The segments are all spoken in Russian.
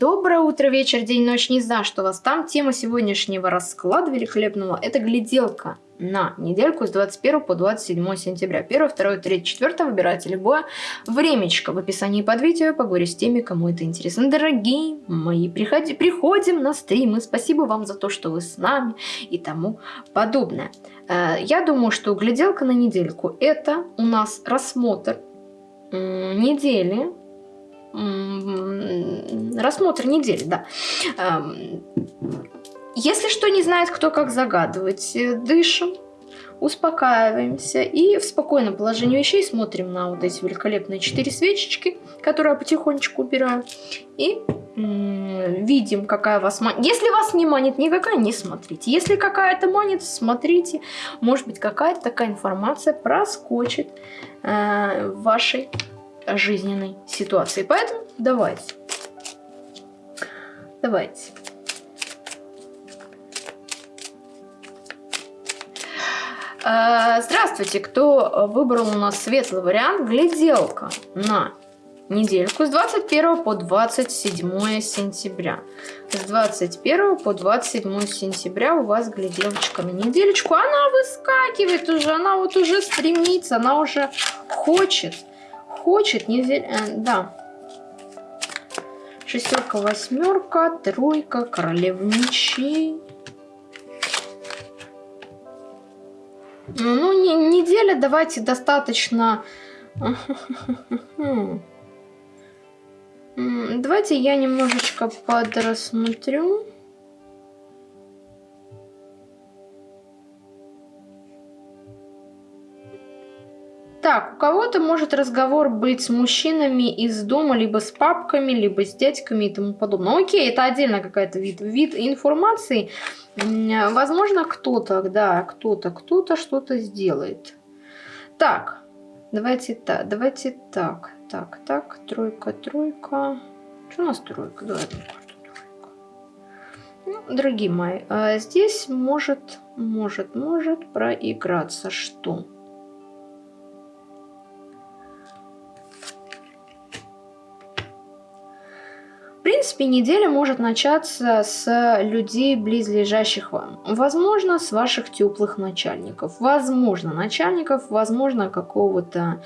Доброе утро, вечер, день, ночь, не знаю, что у вас там. Тема сегодняшнего расклада великолепного – это гляделка на недельку с 21 по 27 сентября. 1, 2, 3, 4 выбирайте любое времечко в описании под видео. Поговорю с теми, кому это интересно. Дорогие мои, приходи, приходим на стримы. Спасибо вам за то, что вы с нами и тому подобное. Э, я думаю, что гляделка на недельку – это у нас рассмотр недели рассмотр недели, да. Если что не знает, кто как загадывать, э, дышим, успокаиваемся и в спокойном положении вещей смотрим на вот эти великолепные четыре свечечки, которые я потихонечку убираю, и видим, какая вас манит. Если вас не манит никакая, не смотрите. Если какая-то манит, смотрите. Может быть, какая-то такая информация проскочит э, в вашей жизненной ситуации. Поэтому давайте. Давайте. А, здравствуйте, кто выбрал у нас светлый вариант, гляделка на недельку с 21 по 27 сентября. С 21 по 27 сентября у вас гляделочка на недельку. Она выскакивает уже, она вот уже стремится, она уже хочет хочет, не э, да. Шестерка, восьмерка, тройка, королева мечей. Ну, не, неделя давайте достаточно... Давайте я немножечко подрасмотрю. Так, у кого-то может разговор быть с мужчинами из дома, либо с папками, либо с дядьками и тому подобное. Ну, окей, это отдельно какая-то вид, вид информации. Возможно, кто-то, да, кто-то, кто-то что-то сделает. Так, давайте так, давайте так, так, так, тройка, тройка. Что у нас тройка? Давай карту тройка. Ну, дорогие мои, а здесь может, может, может проиграться что? Принципе, неделя может начаться с людей, близлежащих вам. Возможно, с ваших теплых начальников. Возможно, начальников, возможно, какого-то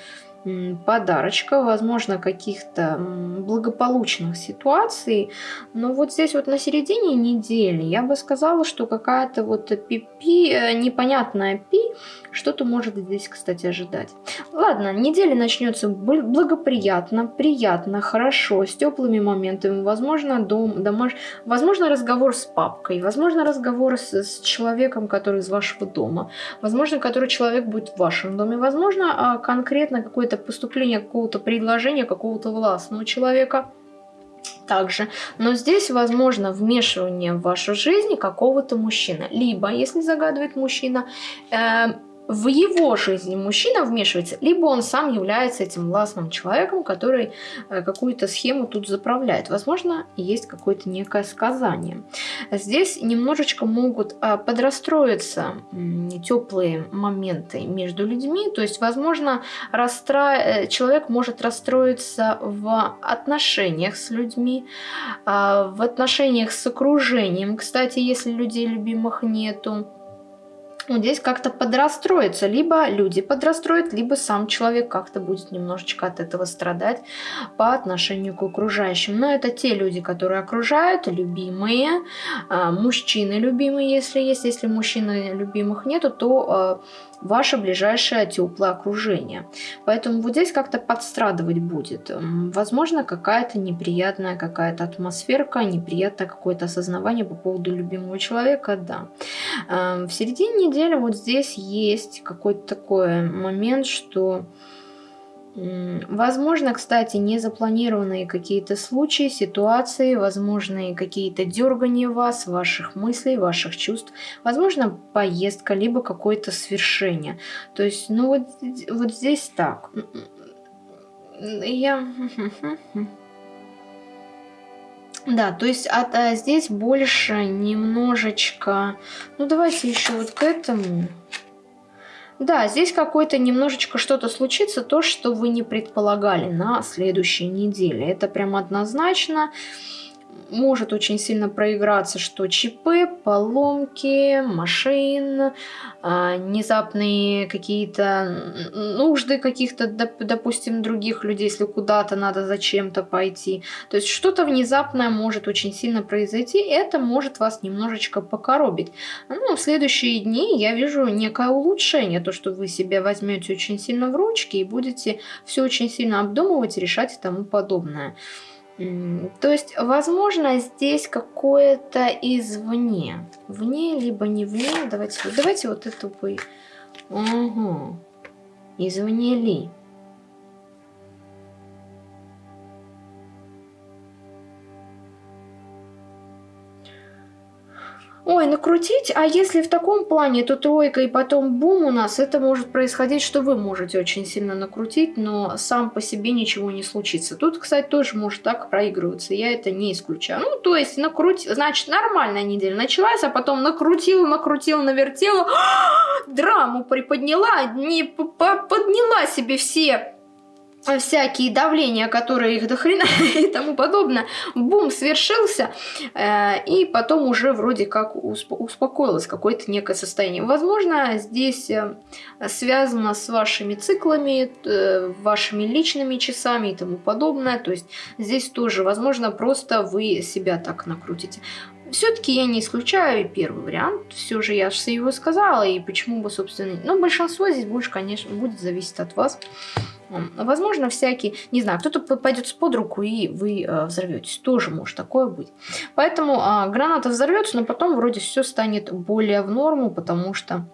подарочка, возможно, каких-то благополучных ситуаций. Но вот здесь вот на середине недели я бы сказала, что какая-то вот пипи, э, непонятная пи, что-то может здесь, кстати, ожидать. Ладно, неделя начнется благоприятно, приятно, хорошо, с теплыми моментами. Возможно, дом, домаш... возможно разговор с папкой, возможно, разговор с, с человеком, который из вашего дома, возможно, который человек будет в вашем доме, возможно, а, конкретно какой-то это поступление какого-то предложения какого-то властного человека также. Но здесь возможно вмешивание в вашу жизнь какого-то мужчины. Либо, если загадывает мужчина, э, в его жизни мужчина вмешивается, либо он сам является этим властным человеком, который э, какую-то схему тут заправляет. Возможно, есть какое-то некое сказание. Здесь немножечко могут э, подрастроиться теплые моменты между людьми, то есть, возможно, расстра... Э, человек может расстроиться в отношениях с людьми, в отношениях с окружением. Кстати, если людей любимых нету, вот здесь как-то подрастроится. Либо люди подрастроят, либо сам человек как-то будет немножечко от этого страдать по отношению к окружающим. Но это те люди, которые окружают, любимые, а, мужчины любимые, если есть. Если мужчины любимых нету, то а, ваше ближайшее теплое окружение. Поэтому вот здесь как-то подстрадывать будет. Возможно, какая-то неприятная какая-то атмосферка, неприятное какое-то осознавание по поводу любимого человека, да. Эм, в середине недели вот здесь есть какой-то такой момент, что Возможно, кстати, незапланированные какие-то случаи, ситуации, возможные какие-то дергания вас, ваших мыслей, ваших чувств, возможно, поездка, либо какое-то свершение. То есть, ну вот, вот здесь так. Я... Да, то есть от, а здесь больше немножечко... Ну, давайте еще вот к этому... Да, здесь какое-то немножечко что-то случится, то, что вы не предполагали на следующей неделе. Это прям однозначно. Может очень сильно проиграться, что ЧП, поломки, машин, а, внезапные какие-то нужды каких-то, допустим, других людей, если куда-то надо зачем-то пойти. То есть что-то внезапное может очень сильно произойти, и это может вас немножечко покоробить. Ну, в следующие дни я вижу некое улучшение, то, что вы себя возьмете очень сильно в ручки и будете все очень сильно обдумывать, решать и тому подобное. То есть, возможно, здесь какое-то извне. Вне, либо не вне. Давайте, давайте вот эту бы... Угу. Извне ли? Ой, накрутить, а если в таком плане, то тройка и потом бум у нас, это может происходить, что вы можете очень сильно накрутить, но сам по себе ничего не случится. Тут, кстати, тоже может так проигрываться, я это не исключаю. Ну, то есть накрутить, значит, нормальная неделя началась, а потом накрутила, накрутила, навертела, драму приподняла, не подняла себе все всякие давления, которые их дохрена и тому подобное, бум, свершился, э, и потом уже вроде как успокоилось какое-то некое состояние. Возможно, здесь э, связано с вашими циклами, э, вашими личными часами и тому подобное, то есть здесь тоже, возможно, просто вы себя так накрутите. Все-таки я не исключаю первый вариант, все же я же его сказала, и почему бы, собственно, но большинство здесь больше, конечно, будет зависеть от вас. Возможно, всякие, не знаю, кто-то пойдет под руку, и вы э, взорветесь. Тоже может такое быть. Поэтому э, граната взорвется, но потом вроде все станет более в норму, потому что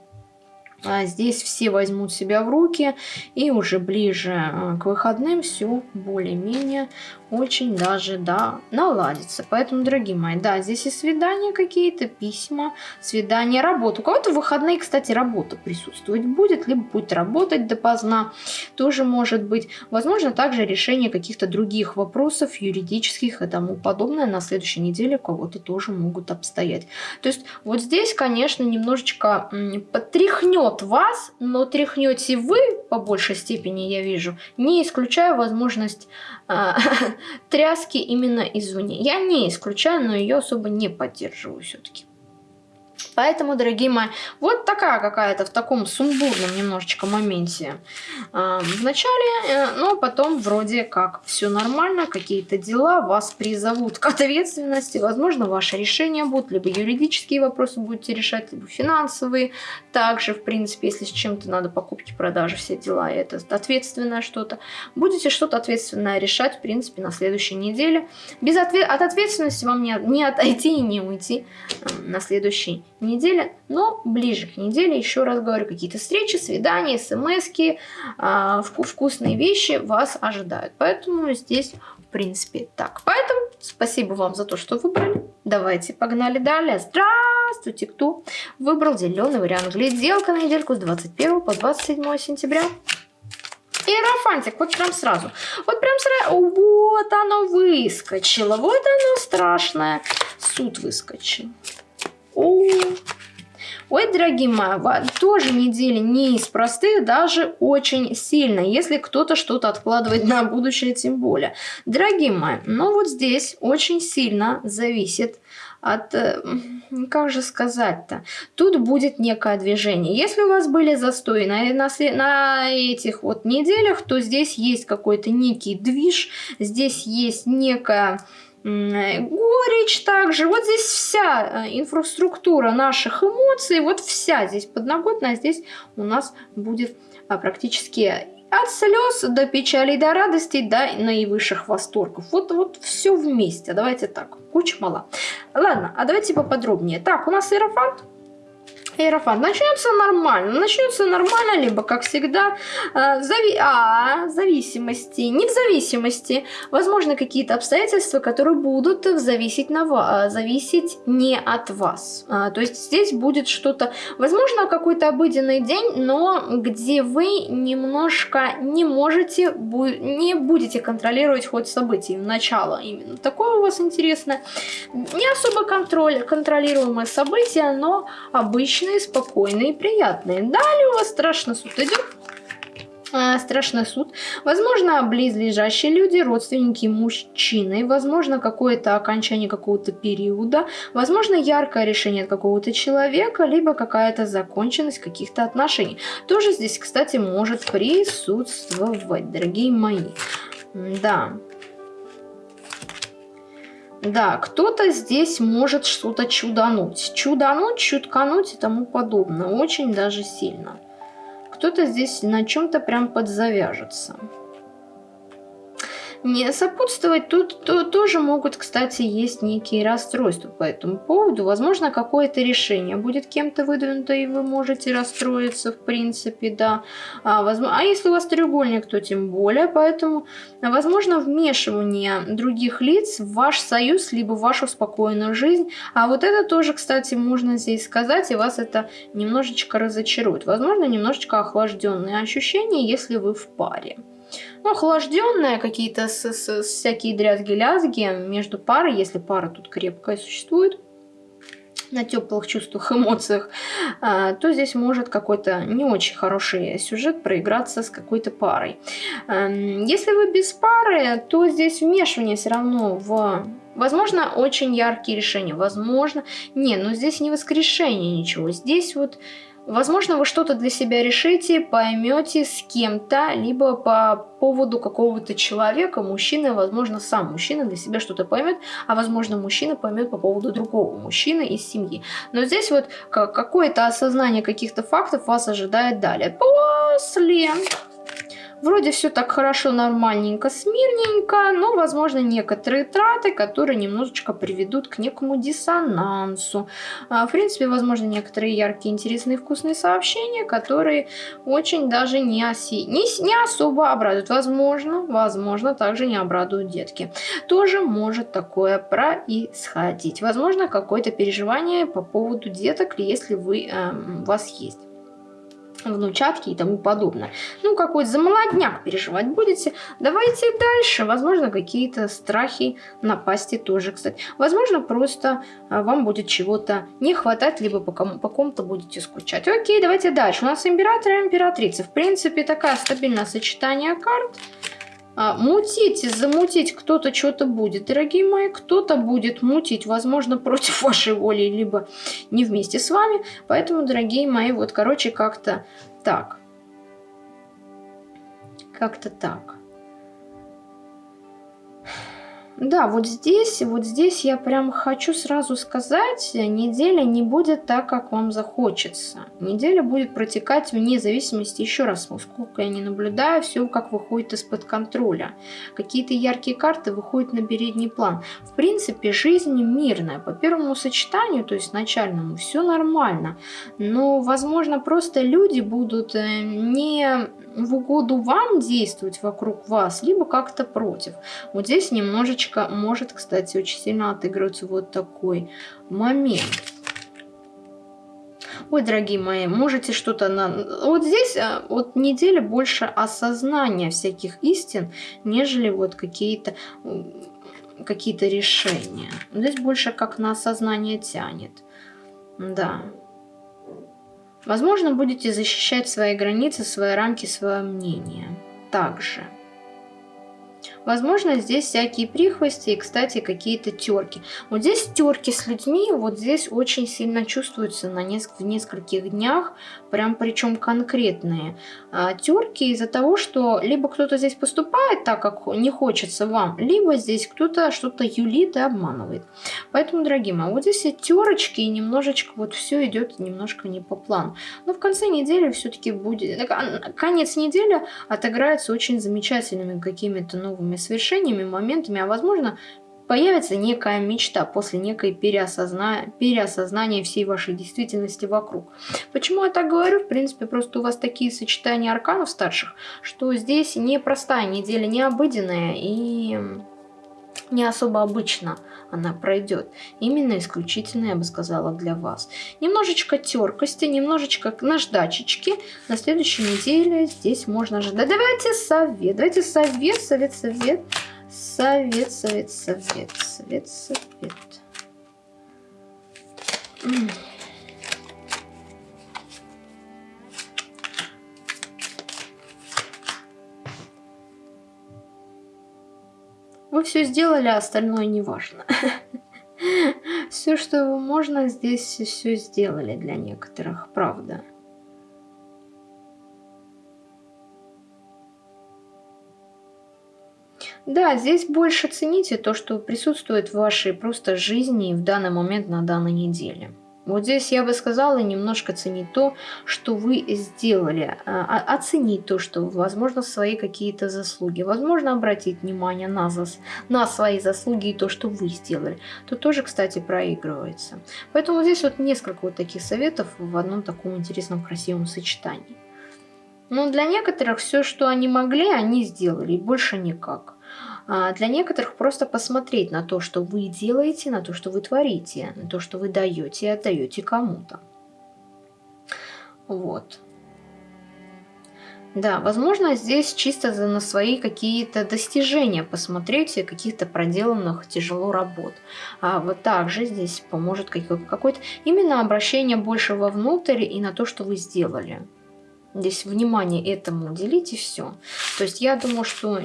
а здесь все возьмут себя в руки, и уже ближе э, к выходным все более-менее очень даже, да, наладится. Поэтому, дорогие мои, да, здесь и свидания какие-то, письма, свидания, работа. У кого-то в выходные, кстати, работа присутствовать будет, либо будет работать допоздна, тоже может быть. Возможно, также решение каких-то других вопросов, юридических и тому подобное на следующей неделе у кого-то тоже могут обстоять. То есть вот здесь, конечно, немножечко потряхнет вас, но тряхнете вы по большей степени, я вижу, не исключая возможность а, тряски именно извне. Я не исключаю, но ее особо не поддерживаю все-таки. Поэтому, дорогие мои, вот такая какая-то в таком сумбурном немножечко моменте э, в э, но потом вроде как все нормально, какие-то дела вас призовут к ответственности, возможно, ваши решения будут, либо юридические вопросы будете решать, либо финансовые, также, в принципе, если с чем-то надо покупки, продажи, все дела, это ответственное что-то, будете что-то ответственное решать, в принципе, на следующей неделе. Без ответ от ответственности вам не, не отойти и не уйти э, на следующий неделе, но ближе к неделе, еще раз говорю, какие-то встречи, свидания, смски, э, вкусные вещи вас ожидают. Поэтому здесь, в принципе, так. Поэтому спасибо вам за то, что выбрали. Давайте погнали далее. Здравствуйте, кто выбрал зеленый вариант. Гляделка на недельку с 21 по 27 сентября. Иерофантик, вот прям сразу. Вот прям сразу. Вот оно выскочило. Вот оно страшное. Суд выскочил. О, Ой, дорогие мои, тоже неделя не из простых, даже очень сильно, если кто-то что-то откладывает на будущее, тем более. Дорогие мои, ну вот здесь очень сильно зависит от, э, как же сказать-то, тут будет некое движение. Если у вас были застои на, на, на этих вот неделях, то здесь есть какой-то некий движ, здесь есть некая горечь также. Вот здесь вся э, инфраструктура наших эмоций, вот вся здесь подноготная, здесь у нас будет а, практически от слез до печали, до радости, до наивысших восторгов. Вот, вот все вместе. Давайте так. Куча мала. Ладно, а давайте поподробнее. Так, у нас иерофант. Иерофант. Начнется нормально. Начнется нормально, либо, как всегда, э, зави а, зависимости. Не в зависимости. Возможно, какие-то обстоятельства, которые будут зависеть, на, э, зависеть не от вас. А, то есть здесь будет что-то, возможно, какой-то обыденный день, но где вы немножко не можете, бу не будете контролировать ход событий. Начало именно такое у вас интересное. Не особо контроль, контролируемое событие, но обычно спокойные, спокойные приятные. Далее у вас страшно суд идет. э, страшный суд. Возможно, близлежащие люди, родственники мужчины. Возможно, какое-то окончание какого-то периода. Возможно, яркое решение от какого-то человека, либо какая-то законченность каких-то отношений. Тоже здесь, кстати, может присутствовать, дорогие мои. Да. Да, кто-то здесь может что-то чудануть. Чудануть, чуткануть и тому подобное. Очень даже сильно кто-то здесь на чем-то прям подзавяжется. Не сопутствовать тут то, тоже могут, кстати, есть некие расстройства по этому поводу. Возможно, какое-то решение будет кем-то выдвинуто, и вы можете расстроиться, в принципе, да. А, возможно, а если у вас треугольник, то тем более. Поэтому, возможно, вмешивание других лиц в ваш союз, либо в вашу спокойную жизнь. А вот это тоже, кстати, можно здесь сказать, и вас это немножечко разочарует. Возможно, немножечко охлажденные ощущения, если вы в паре. Ну, охлажденные какие-то всякие дрязги-лязги между парой, если пара тут крепкая существует, на теплых чувствах, эмоциях, а, то здесь может какой-то не очень хороший сюжет проиграться с какой-то парой. Эм, если вы без пары, то здесь вмешивание все равно в Возможно, очень яркие решения, возможно, не, но здесь не воскрешение ничего, здесь вот Возможно, вы что-то для себя решите, поймете с кем-то, либо по поводу какого-то человека, мужчины, возможно, сам мужчина для себя что-то поймет, а возможно, мужчина поймет по поводу другого мужчины из семьи. Но здесь вот какое-то осознание каких-то фактов вас ожидает далее. После Вроде все так хорошо, нормальненько, смирненько, но, возможно, некоторые траты, которые немножечко приведут к некому диссонансу. А, в принципе, возможно, некоторые яркие, интересные, вкусные сообщения, которые очень даже не, оси... не, не особо обрадуют. Возможно, возможно, также не обрадуют детки. Тоже может такое происходить. Возможно, какое-то переживание по поводу деток, если вы, э, у вас есть внучатки и тому подобное. Ну, какой-то замолодняк переживать будете. Давайте дальше. Возможно, какие-то страхи, напасти тоже, кстати. Возможно, просто а, вам будет чего-то не хватать, либо по кому-то будете скучать. Окей, давайте дальше. У нас император и императрица. В принципе, такое стабильное сочетание карт. А, мутить, замутить кто-то что-то будет, дорогие мои, кто-то будет мутить, возможно, против вашей воли, либо не вместе с вами. Поэтому, дорогие мои, вот, короче, как-то так. Как-то так. Да, вот здесь, вот здесь я прям хочу сразу сказать, неделя не будет так, как вам захочется. Неделя будет протекать вне зависимости, еще раз, сколько я не наблюдаю, все как выходит из-под контроля. Какие-то яркие карты выходят на передний план. В принципе, жизнь мирная. По первому сочетанию, то есть начальному, все нормально. Но, возможно, просто люди будут э, не в угоду вам действовать вокруг вас, либо как-то против. Вот здесь немножечко может, кстати, очень сильно отыгрываться вот такой момент. Ой, дорогие мои, можете что-то на... Вот здесь а, вот неделя больше осознания всяких истин, нежели вот какие-то какие-то решения. Здесь больше как на осознание тянет. Да. Возможно, будете защищать свои границы, свои рамки, свое мнение. Также. Возможно, здесь всякие прихвости и, кстати, какие-то терки. Вот здесь терки с людьми, вот здесь очень сильно чувствуются на неск в нескольких днях, прям причем конкретные. А, терки из-за того, что либо кто-то здесь поступает так, как не хочется вам, либо здесь кто-то что-то юлит и обманывает. Поэтому, дорогие мои, вот здесь терочки и немножечко вот все идет немножко не по плану. Но в конце недели все-таки будет... Конец недели отыграется очень замечательными какими-то новыми новыми совершениями, моментами, а возможно появится некая мечта после некой переосозна... переосознания всей вашей действительности вокруг. Почему я так говорю? В принципе, просто у вас такие сочетания арканов старших, что здесь непростая неделя, не обыденная и не особо обычно она пройдет. Именно исключительно, я бы сказала, для вас. Немножечко теркости, немножечко наждачечки. На следующей неделе здесь можно ожидать. Давайте совет, давайте совет, совет, совет. Совет, совет, совет, совет, совет. Вы все сделали, а остальное не важно. Все, что можно, здесь все сделали для некоторых, правда. Да, здесь больше цените то, что присутствует в вашей просто жизни в данный момент на данной неделе. Вот здесь я бы сказала немножко ценить то, что вы сделали, а, оценить то, что, возможно, свои какие-то заслуги, возможно, обратить внимание на, зас... на свои заслуги и то, что вы сделали. Тут тоже, кстати, проигрывается. Поэтому здесь вот несколько вот таких советов в одном таком интересном, красивом сочетании. Но для некоторых все, что они могли, они сделали, и больше никак. А для некоторых просто посмотреть на то, что вы делаете, на то, что вы творите, на то, что вы даете и отдаете кому-то. Вот. Да, возможно, здесь чисто на свои какие-то достижения посмотреть, каких-то проделанных тяжело работ. А вот также здесь поможет какое-то именно обращение больше вовнутрь и на то, что вы сделали. Здесь внимание этому уделите все. То есть я думаю, что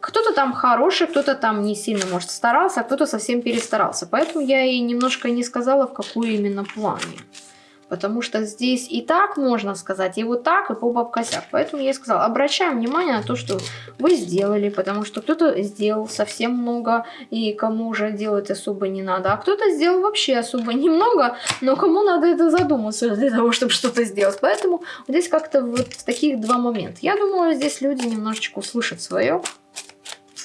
кто-то там хороший, кто-то там не сильно, может, старался, а кто-то совсем перестарался. Поэтому я и немножко не сказала, в какую именно плане. Потому что здесь и так можно сказать, и вот так, и по бабкосяк. Поэтому я и сказала, обращаем внимание на то, что вы сделали, потому что кто-то сделал совсем много, и кому уже делать особо не надо. А кто-то сделал вообще особо немного, но кому надо это задуматься для того, чтобы что-то сделать. Поэтому здесь как-то вот таких два момента. Я думаю, здесь люди немножечко услышат свое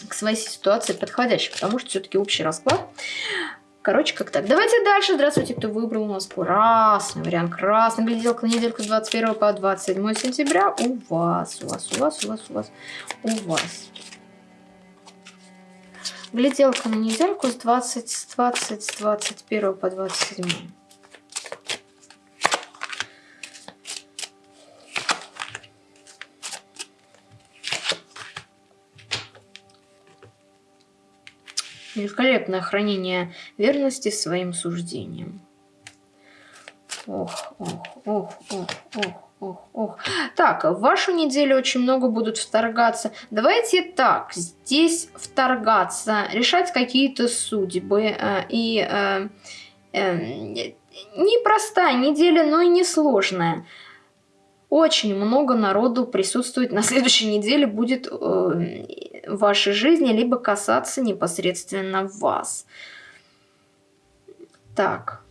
к своей ситуации подходящий, потому что все-таки общий расклад. Короче, как так. Давайте дальше. Здравствуйте, кто выбрал у нас красный вариант. Красный гляделка на недельку с 21 по 27 сентября. У вас, у вас, у вас, у вас, у вас, у вас. Гляделка на недельку с 20, с 20, с 21 по 27. Великолепное хранение верности своим суждениям. Ох, ох, ох, ох, ох, ох, ох. Так, в вашу неделю очень много будут вторгаться. Давайте так, здесь вторгаться, решать какие-то судьбы. Э, и э, э, непростая неделя, но и несложная. Очень много народу присутствует на следующей неделе будет э, в вашей жизни, либо касаться непосредственно вас. Так.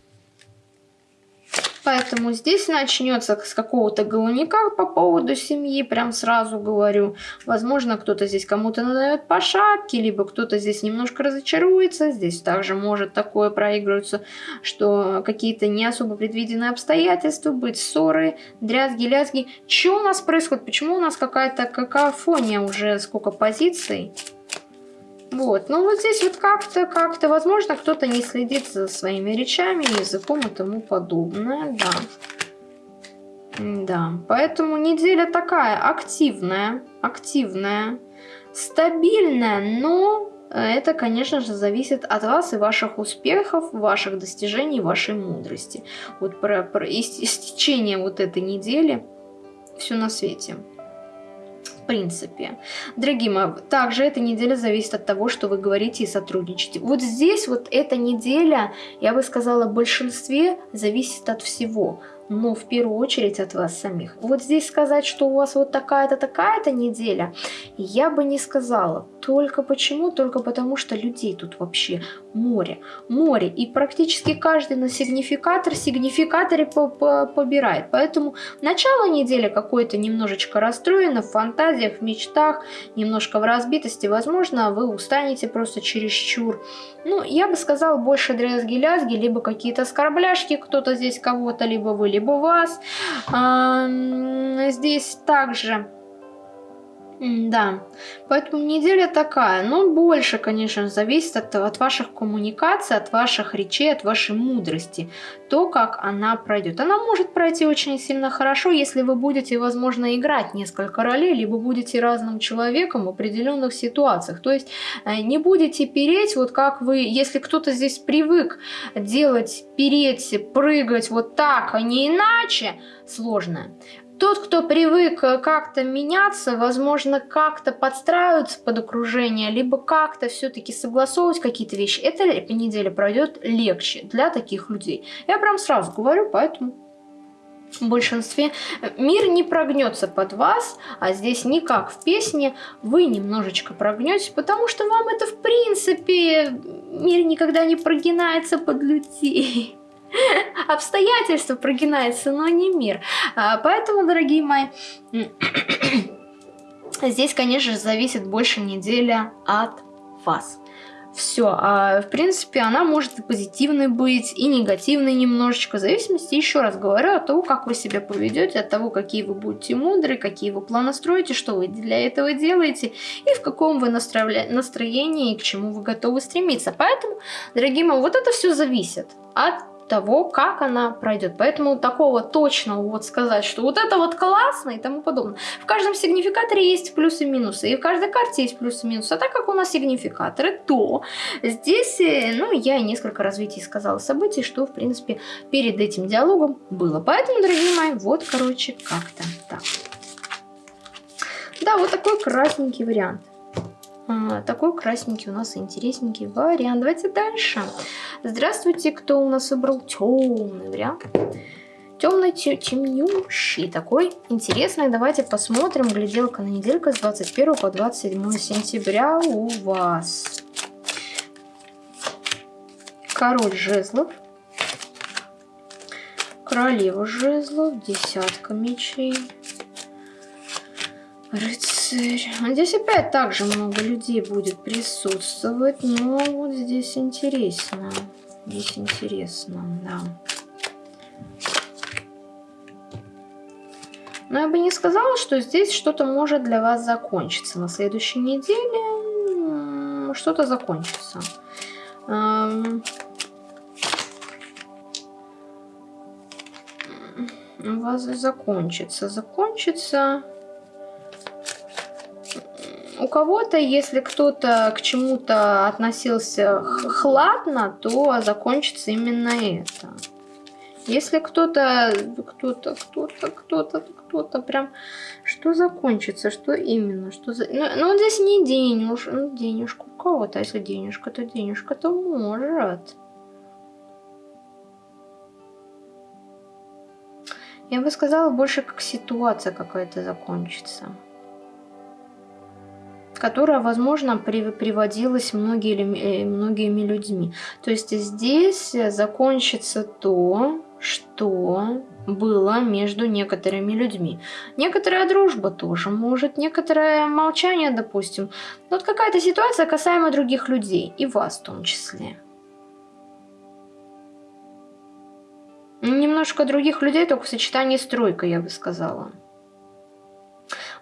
Поэтому здесь начнется с какого-то головника по поводу семьи, прям сразу говорю. Возможно, кто-то здесь кому-то надает по шапке, либо кто-то здесь немножко разочаруется. Здесь также может такое проигрываться, что какие-то не особо предвиденные обстоятельства, быть ссоры, дрязги, лязги. Что у нас происходит? Почему у нас какая-то какофония уже, сколько позиций? Вот, ну вот здесь вот как-то, как-то, возможно, кто-то не следит за своими речами, языком и тому подобное, да. Да, поэтому неделя такая активная, активная, стабильная, но это, конечно же, зависит от вас и ваших успехов, ваших достижений, вашей мудрости. Вот про, про истечение вот этой недели все на свете принципе. Дорогие мои, также эта неделя зависит от того, что вы говорите и сотрудничаете. Вот здесь вот эта неделя, я бы сказала, в большинстве зависит от всего но в первую очередь от вас самих. Вот здесь сказать, что у вас вот такая-то, такая-то неделя, я бы не сказала. Только почему? Только потому, что людей тут вообще море. Море. И практически каждый на сигнификатор, сигнификаторе по -по побирает. Поэтому начало недели какое-то немножечко расстроено, в фантазиях, в мечтах, немножко в разбитости. Возможно, вы устанете просто чересчур. Ну, я бы сказала, больше дрязги-лязги, либо какие-то оскорбляшки, кто-то здесь кого-то, либо вы, либо вас. А, здесь также да, поэтому неделя такая, но больше, конечно, зависит от, от ваших коммуникаций, от ваших речей, от вашей мудрости, то, как она пройдет. Она может пройти очень сильно хорошо, если вы будете, возможно, играть несколько ролей, либо будете разным человеком в определенных ситуациях. То есть э, не будете переть, вот как вы, если кто-то здесь привык делать, переть, прыгать вот так, а не иначе, сложно тот, кто привык э, как-то меняться, возможно, как-то подстраиваться под окружение, либо как-то все-таки согласовывать какие-то вещи, эта неделя пройдет легче для таких людей. Я прям сразу говорю, поэтому в большинстве э, мир не прогнется под вас, а здесь не как в песне, вы немножечко прогнетесь, потому что вам это в принципе, мир никогда не прогинается под людей. Обстоятельства прогинаются, но не мир. А, поэтому, дорогие мои, здесь, конечно же, зависит больше неделя от вас. Все, а в принципе она может и позитивной быть, и негативной немножечко, в зависимости, еще раз говорю, от того, как вы себя поведете, от того, какие вы будете мудры, какие вы планы строите, что вы для этого делаете, и в каком вы настроении, и к чему вы готовы стремиться. Поэтому, дорогие мои, вот это все зависит от того, как она пройдет. Поэтому такого точного вот сказать, что вот это вот классно и тому подобное. В каждом сигнификаторе есть плюсы и минусы, и в каждой карте есть плюсы и минусы. А так как у нас сигнификаторы, то здесь, э, ну, я несколько развитий сказала событий, что, в принципе, перед этим диалогом было. Поэтому, дорогие мои, вот, короче, как-то так. Да, вот такой красненький вариант. А, такой красненький у нас интересненький вариант. Давайте дальше. Здравствуйте, кто у нас выбрал темный вариант. Темный, темнющий такой. Интересный. Давайте посмотрим. Гляделка на неделька с 21 по 27 сентября у вас. Король жезлов. Королева жезлов. Десятка мечей. Рыцарь. Здесь опять также много людей будет присутствовать, но вот здесь интересно. Здесь интересно, да. Но я бы не сказала, что здесь что-то может для вас закончиться. На следующей неделе что-то закончится. У вас закончится. Закончится у кого-то, если кто-то к чему-то относился хладно, то закончится именно это. Если кто-то, кто-то, кто-то, кто-то, кто-то прям, что закончится, что именно, что за... Ну, ну здесь не денежка, ну, денежка у кого-то, а если денежка, то денежка, то может. Я бы сказала, больше как ситуация какая-то закончится которая, возможно, при, приводилась многие, э, многими людьми. То есть здесь закончится то, что было между некоторыми людьми. Некоторая дружба тоже может, некоторое молчание, допустим. Вот какая-то ситуация касаемо других людей, и вас в том числе. Немножко других людей, только в сочетании с тройкой, я бы сказала.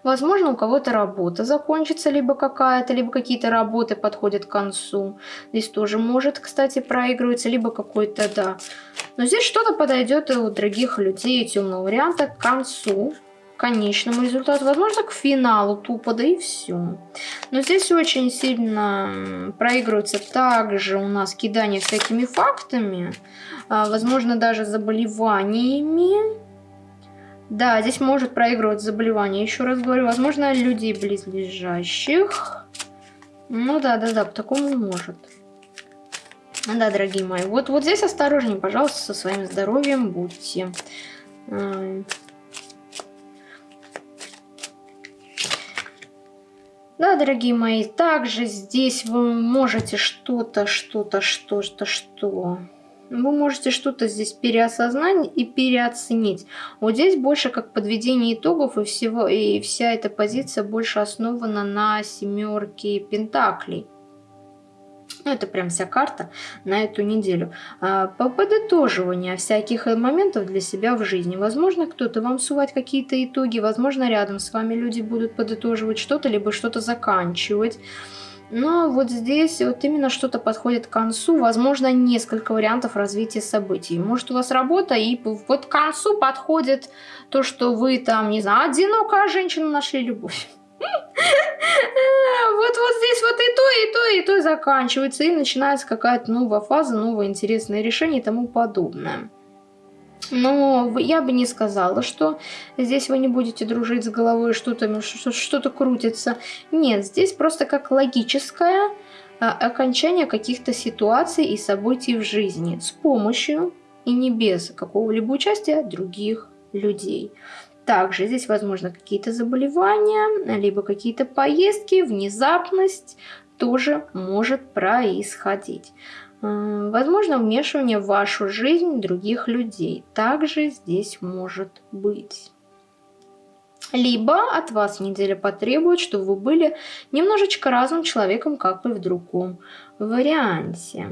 Возможно, у кого-то работа закончится, либо какая-то, либо какие-то работы подходят к концу. Здесь тоже может, кстати, проигрываться, либо какой-то, да. Но здесь что-то подойдет у других людей темного варианта к концу конечному результату, возможно, к финалу тупо, да и все. Но здесь очень сильно проигрывается также у нас кидание всякими фактами, а, возможно, даже заболеваниями. Да, здесь может проигрывать заболевание. Еще раз говорю, возможно, людей близлежащих. Ну да, да, да, по такому может. Да, дорогие мои. Вот, вот здесь осторожнее, пожалуйста, со своим здоровьем будьте. Да, дорогие мои, также здесь вы можете что-то, что-то, что-то, что вы можете что-то здесь переосознать и переоценить. Вот здесь больше как подведение итогов и всего, и вся эта позиция больше основана на семерке пентаклей. Ну, это прям вся карта на эту неделю. А, по подытоживанию всяких моментов для себя в жизни. Возможно, кто-то вам сувать какие-то итоги, возможно, рядом с вами люди будут подытоживать что-то, либо что-то заканчивать. Но вот здесь вот именно что-то подходит к концу. Возможно, несколько вариантов развития событий. Может, у вас работа, и вот к концу подходит то, что вы там, не знаю, одинокая женщина нашли любовь. Вот, вот здесь вот и то, и то, и то заканчивается, и начинается какая-то новая фаза, новое интересное решение и тому подобное. Но я бы не сказала, что здесь вы не будете дружить с головой, что-то что крутится. Нет, здесь просто как логическое а, окончание каких-то ситуаций и событий в жизни с помощью и не без какого-либо участия других людей. Также здесь, возможно, какие-то заболевания, либо какие-то поездки, внезапность тоже может происходить. Возможно, вмешивание в вашу жизнь других людей также здесь может быть. Либо от вас неделя потребует, чтобы вы были немножечко разным человеком, как и в другом варианте.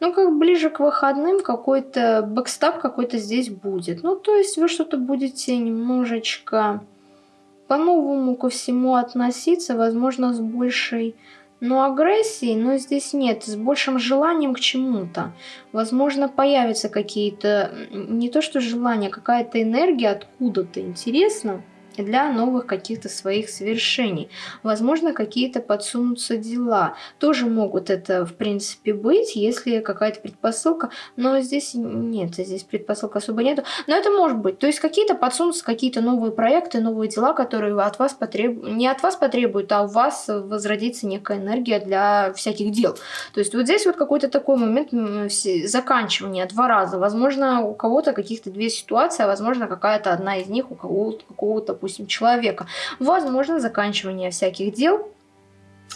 Ну, как ближе к выходным какой-то бэкстап какой-то здесь будет. Ну, то есть вы что-то будете немножечко по-новому ко всему относиться, возможно, с большей ну, агрессии, но здесь нет, с большим желанием к чему-то. Возможно, появятся какие-то, не то что желания, какая-то энергия откуда-то, интересно для новых каких-то своих свершений. Возможно, какие-то подсунутся дела. Тоже могут это, в принципе, быть, если какая-то предпосылка. Но здесь нет, здесь предпосылка особо нету. Но это может быть. То есть какие-то подсунутся какие-то новые проекты, новые дела, которые от вас потреб... не от вас потребуют, а у вас возродится некая энергия для всяких дел. То есть вот здесь вот какой-то такой момент заканчивания два раза. Возможно, у кого-то каких-то две ситуации, а возможно, какая-то одна из них у кого-то допустим, человека. Возможно, заканчивание всяких дел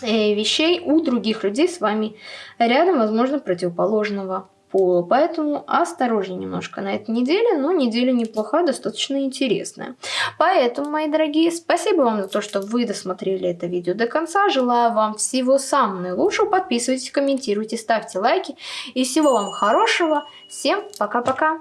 и вещей у других людей с вами рядом, возможно, противоположного пола. Поэтому осторожнее немножко на этой неделе, но неделя неплохая, достаточно интересная. Поэтому, мои дорогие, спасибо вам за то, что вы досмотрели это видео до конца. Желаю вам всего самого наилучшего. Подписывайтесь, комментируйте, ставьте лайки. И всего вам хорошего. Всем пока-пока.